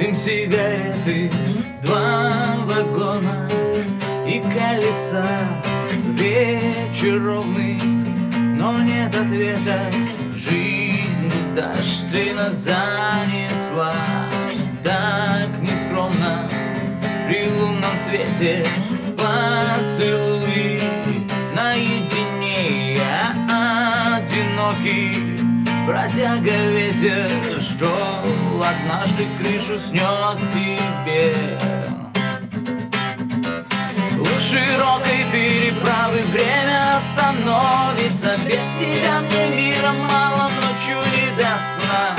Дым сигареты, два вагона И колеса, вечер ровный Но нет ответа, жизнь куда ж ты нас занесла. Так нескромно при лунном свете. Поцелуй наедине Я одинокий бродяга ветер Что однажды крышу снес тебе. У широкой переправы время остановится Без тебя мне мира мало, ночью не до сна.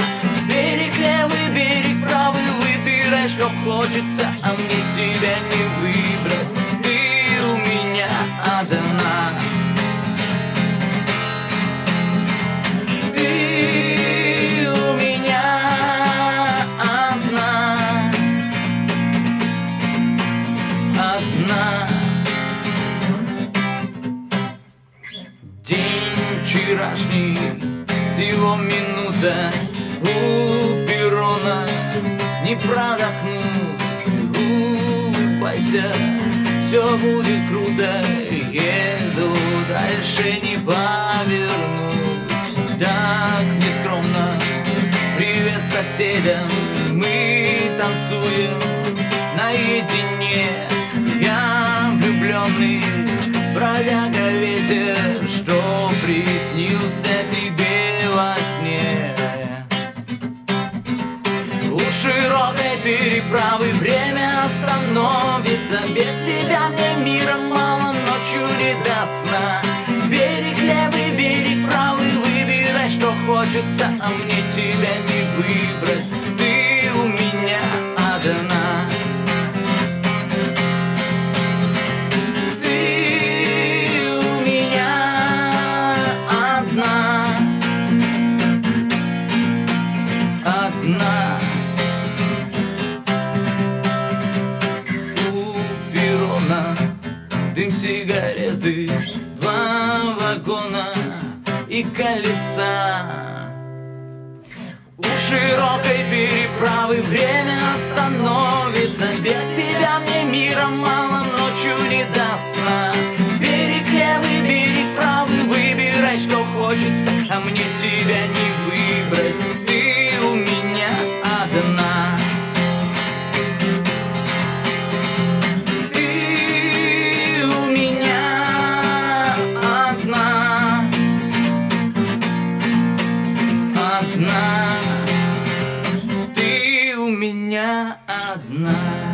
Берег левый, берег правый, выбирай, что хочется А мне тебя не выбрать, Одна День вчерашний, всего минута у перрона Не продохнуть, улыбайся, все будет круто Еду дальше не повернуть Так нескромно, привет соседям Мы танцуем наедине Влюбленный бродяга ветер Что приснился тебе во сне. У широкой переправы время остановится Без тебя мне мира мало, ночью не до сна. Берег левый, берег правый, выбирай, что хочется А мне тебя не выбрать, сигареты Два вагона и колеса. У широкой переправы время остановится. Без тебя мне мира мало, ночью не до сна. Берег левый, берег правый, выбирай, что хочется. А мне тебя не выбрать, меня одна